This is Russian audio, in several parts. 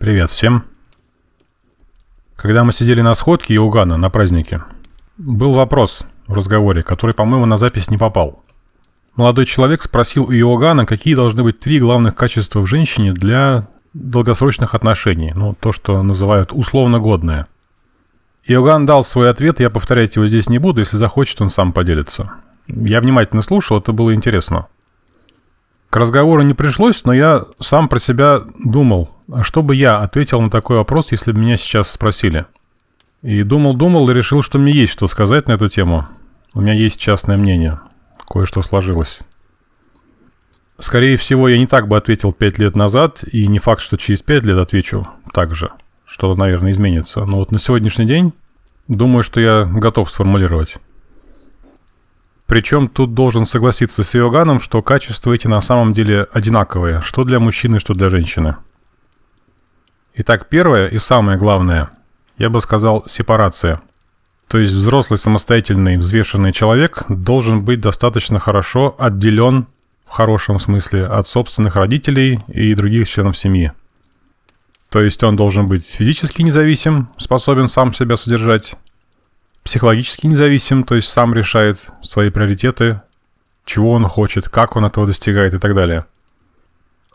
Привет всем. Когда мы сидели на сходке Иоганна на празднике, был вопрос в разговоре, который, по-моему, на запись не попал. Молодой человек спросил у Иоганна, какие должны быть три главных качества в женщине для долгосрочных отношений, ну, то, что называют условно годное. Иоганн дал свой ответ, я повторять его здесь не буду, если захочет, он сам поделится. Я внимательно слушал, это было интересно. К разговору не пришлось, но я сам про себя думал, что бы я ответил на такой вопрос, если бы меня сейчас спросили. И думал-думал и решил, что мне есть что сказать на эту тему. У меня есть частное мнение. Кое-что сложилось. Скорее всего, я не так бы ответил пять лет назад, и не факт, что через пять лет отвечу так же. Что-то, наверное, изменится. Но вот на сегодняшний день думаю, что я готов сформулировать. Причем тут должен согласиться с Иоганном, что качества эти на самом деле одинаковые, что для мужчины, что для женщины. Итак, первое и самое главное, я бы сказал, сепарация. То есть взрослый, самостоятельный, взвешенный человек должен быть достаточно хорошо отделен, в хорошем смысле, от собственных родителей и других членов семьи. То есть он должен быть физически независим, способен сам себя содержать, психологически независим, то есть сам решает свои приоритеты, чего он хочет, как он этого достигает и так далее.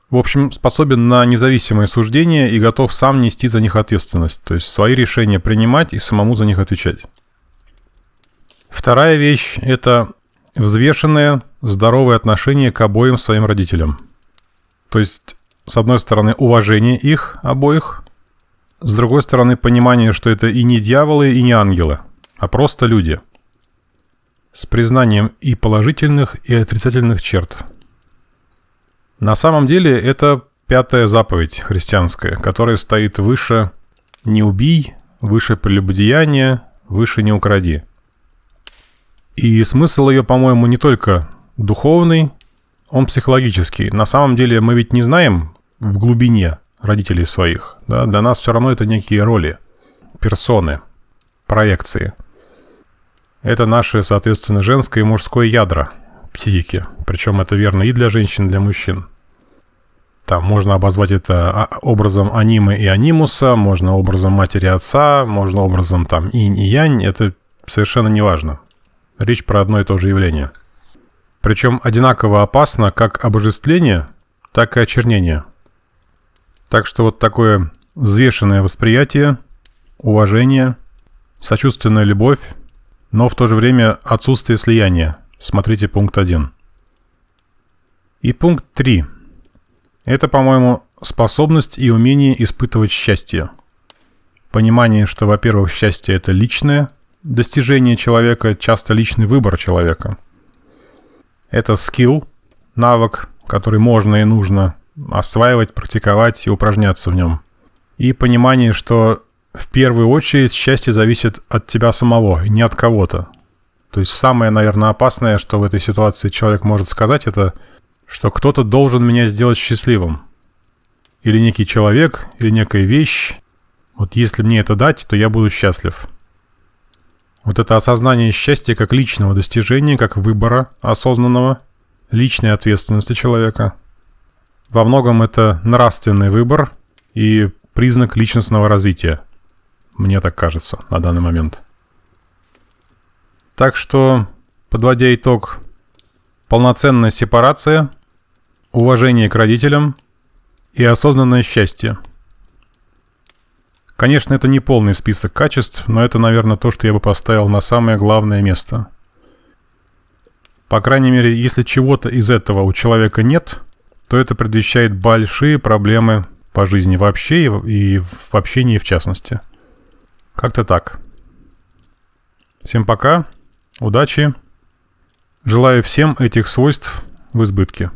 В общем, способен на независимое суждение и готов сам нести за них ответственность, то есть свои решения принимать и самому за них отвечать. Вторая вещь – это взвешенное, здоровое отношение к обоим своим родителям. То есть, с одной стороны, уважение их обоих, с другой стороны, понимание, что это и не дьяволы, и не ангелы – а просто люди. С признанием и положительных, и отрицательных черт. На самом деле это пятая заповедь христианская, которая стоит выше «не убий», выше «прелюбодеяния», выше «не укради». И смысл ее, по-моему, не только духовный, он психологический. На самом деле мы ведь не знаем в глубине родителей своих. Да? Для нас все равно это некие роли, персоны, проекции – это наши, соответственно, женское и мужское ядра психики. Причем это верно и для женщин, и для мужчин. Там можно обозвать это а, образом анимы и анимуса, можно образом матери отца, можно образом там инь и янь. Это совершенно не важно. Речь про одно и то же явление. Причем одинаково опасно как обожествление, так и очернение. Так что вот такое взвешенное восприятие, уважение, сочувственная любовь, но в то же время отсутствие слияния. Смотрите пункт 1. И пункт 3. Это, по-моему, способность и умение испытывать счастье. Понимание, что, во-первых, счастье – это личное достижение человека, часто личный выбор человека. Это скилл, навык, который можно и нужно осваивать, практиковать и упражняться в нем. И понимание, что в первую очередь счастье зависит от тебя самого, не от кого-то. То есть самое, наверное, опасное, что в этой ситуации человек может сказать, это, что кто-то должен меня сделать счастливым. Или некий человек, или некая вещь. Вот если мне это дать, то я буду счастлив. Вот это осознание счастья как личного достижения, как выбора осознанного, личной ответственности человека. Во многом это нравственный выбор и признак личностного развития. Мне так кажется на данный момент. Так что, подводя итог, полноценная сепарация, уважение к родителям и осознанное счастье. Конечно, это не полный список качеств, но это, наверное, то, что я бы поставил на самое главное место. По крайней мере, если чего-то из этого у человека нет, то это предвещает большие проблемы по жизни вообще и в общении в частности. Как-то так. Всем пока, удачи. Желаю всем этих свойств в избытке.